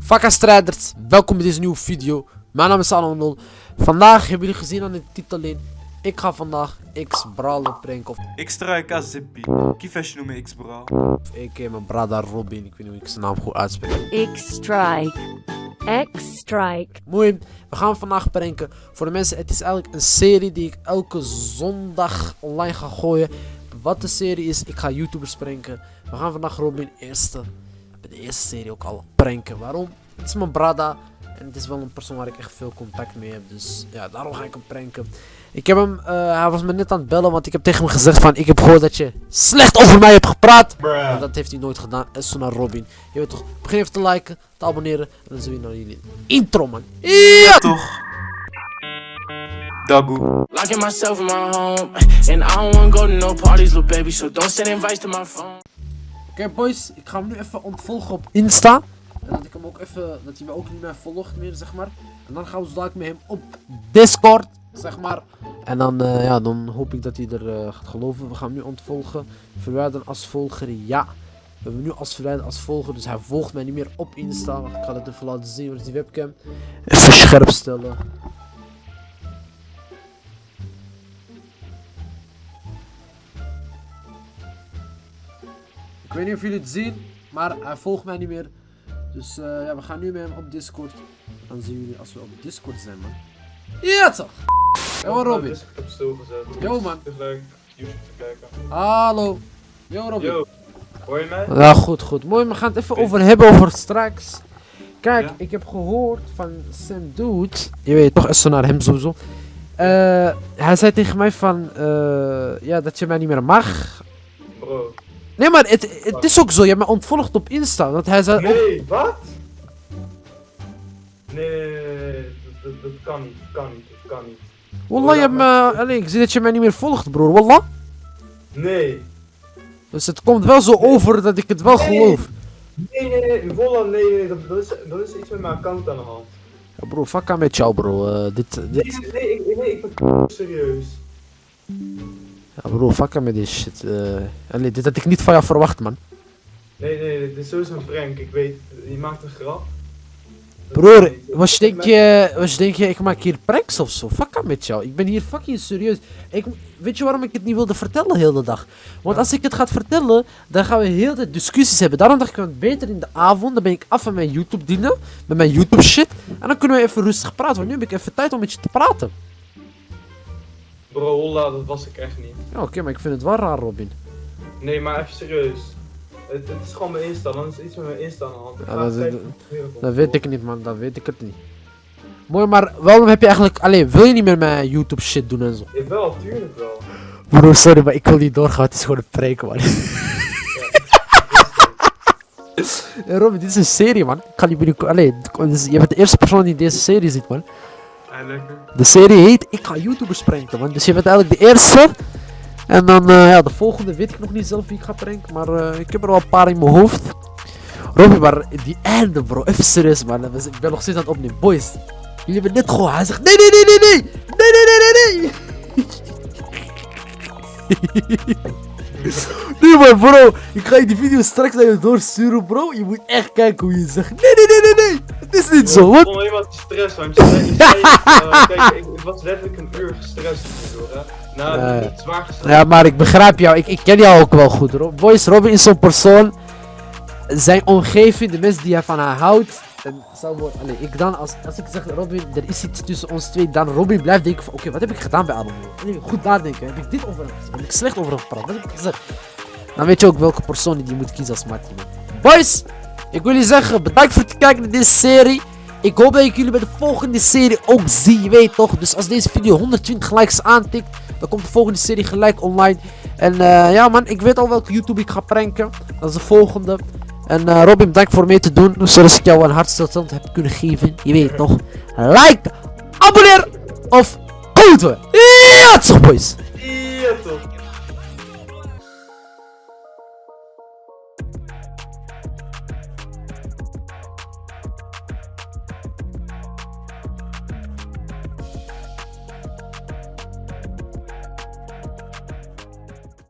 Fakka strijders, welkom bij deze nieuwe video. Mijn naam is Salon Vandaag hebben jullie gezien aan de titel in. Ik ga vandaag X Brawler pranken of Ik als zippie. Kiefertje noemen X bro. ik mijn brada Robin. Ik weet niet hoe ik zijn naam goed uitspreek. X-Strike. X-Strike. Mooi, we gaan vandaag pranken. Voor de mensen, het is eigenlijk een serie die ik elke zondag online ga gooien. Wat de serie is, ik ga YouTubers pranken. We gaan vandaag Robin eerste, bij de eerste serie ook al pranken. Waarom? Het is mijn brada en het is wel een persoon waar ik echt veel contact mee heb. Dus ja, daarom ga ik hem pranken. Ik heb hem, eh, hij was me net aan het bellen, want ik heb tegen hem gezegd van, ik heb gehoord dat je slecht over mij hebt gepraat. Maar dat heeft hij nooit gedaan. En zo naar Robin. Je weet toch, begin even te liken, te abonneren. En dan zien we naar jullie intro, man. Ja! Toch? Dagoe. Locking myself in my home, and I don't wanna go to no parties, little baby. So don't send invites to my phone. Oké boys, ik ga hem nu even ontvolgen op Insta. En dat ik hem ook even, dat hij me ook niet meer volgt meer, zeg maar. En dan gaan we zo met hem op Discord, zeg maar. En dan, eh, ja, dan hoop ik dat hij er eh, gaat geloven. We gaan hem nu ontvolgen. Verwijderen als volger, ja. We hebben hem nu als verwijderen als volger, dus hij volgt mij niet meer op Insta. Ik ga het even laten zien, is die webcam? Even scherp stellen. Ik weet niet of jullie het zien, maar hij volgt mij niet meer. Dus eh, ja, we gaan nu met hem op Discord. Dan zien jullie als we op Discord zijn, man. Ja, toch? Yo, Robin. Heb stilgezet. Yo, man. Hallo. Yo, Robin. Yo, hoor je mij? Ja, goed, goed. Mooi, we gaan het even over hebben over straks. Kijk, Ja? ik heb gehoord van Sam Dude. Je weet toch, is zo naar hem sowieso. Eh, hij zei tegen mij van, eh, ja, dat je mij niet meer mag. Bro. Nee, maar het, het is ook zo. Je hebt mij ontvolgd op Insta. Want hij zei Nee, wat? Nee, nee, nee, nee, nee. Dat, dat, dat kan niet, dat kan niet, dat kan niet. Wallah, je hebt me... Allee, ik zie dat je mij niet meer volgt, broer. Wallah. Nee. Dus het komt wel zo over dat ik het wel geloof. Nee, nee, nee, Volla, nee, nee, dat, dat, is, dat is iets met mijn account aan de hand. Ja, bro, fuck aan met jou, bro. Eh, dit, dit... Nee, nee, ik, nee, ik ben serieus. Ja, bro, fuck aan met dit shit. Allee, dit had ik niet van jou verwacht, man. Nee, nee, dit is sowieso een prank, ik weet, je maakt een grap. Broer, was je denk je, was je denk je, ik maak hier pranks of zo? Fuck met jou. Ik ben hier fucking serieus. Ik, weet je waarom ik het niet wilde vertellen de hele dag? Want als ik het ga vertellen, dan gaan we heel de discussies hebben. Daarom dacht ik, van, beter in de avond, dan ben ik af van mijn YouTube dingen, met mijn YouTube shit. En dan kunnen we even rustig praten, want nu heb ik even tijd om met je te praten. Bro, Holla, dat was ik echt niet. Ja, oké, maar ik vind het wel raar, Robin. Nee, maar even serieus. Het, het is gewoon mijn Insta, dan is iets met mijn Insta aan de hand. Ik Ja, ga dat- dat- weet ik niet, man. Dat weet ik het niet. Mooi, maar waarom heb je eigenlijk... Alleen, wil je niet meer mijn YouTube shit doen en zo? Jawel, tuurlijk wel. Bro, sorry, maar ik wil niet doorgaan. Het is gewoon een preek, man. Robin, dit is een serie, man. Ik ga niet binnenkort... Allee, je bent de eerste persoon die deze serie ziet, man. De serie heet Ik ga YouTubers pranken, man. Dus je bent eigenlijk de eerste. En dan, eh, ja, de volgende weet ik nog niet zelf wie ik ga pranken. Maar eh, ik heb er wel een paar in mijn hoofd. Robin, maar die einde, bro. Even serieus, man. Ik ben nog steeds aan het opnemen. Boys, jullie hebben net gehoord. Hij zegt, nee, nee, nee, nee, nee. Nee, nee, nee, nee, nee. Nee maar bro, ik ga je die video straks naar je doorsturen bro. Je moet echt kijken hoe je zegt. Nee, nee, nee, nee, nee. Het is niet zo, Ik wat? vond helemaal te stress, want je zei, je zei kijk, ik, ik was letterlijk een uur gestrest hè. Nou, Ja, ja. niet zwaar gestrest. Ja, maar ik begrijp jou. Ik, ik ken jou ook wel goed. Ro- Boys, Robin is zo'n persoon. Zijn omgeving, de mensen die hij van haar houdt. En worden. Allee, ik dan, als, als ik zeg Robin, er is iets tussen ons twee. Dan Robin blijft denken van, oké, wat heb ik gedaan bij Adam? Goed nadenken. Heb ik dit over hem gezegd? Heb ik slecht over hem gepraat? Wat heb ik gezegd? Dan weet je ook welke persoon die moet kiezen als Martin. Boys, ik wil jullie zeggen, bedankt voor het kijken naar deze serie. Ik hoop dat ik jullie bij de volgende serie ook zie, je weet toch? Dus als deze video 120 likes aantikt, dan komt de volgende serie gelijk online. En eh, ja man, ik weet al welke YouTube ik ga pranken. Dat is de volgende. En uh, Robin, bedankt voor mee te doen. Zoals ik jou een hartstilstand heb kunnen geven. Je weet nog. Like, abonneer of goed. Ja, toch boys. Toch.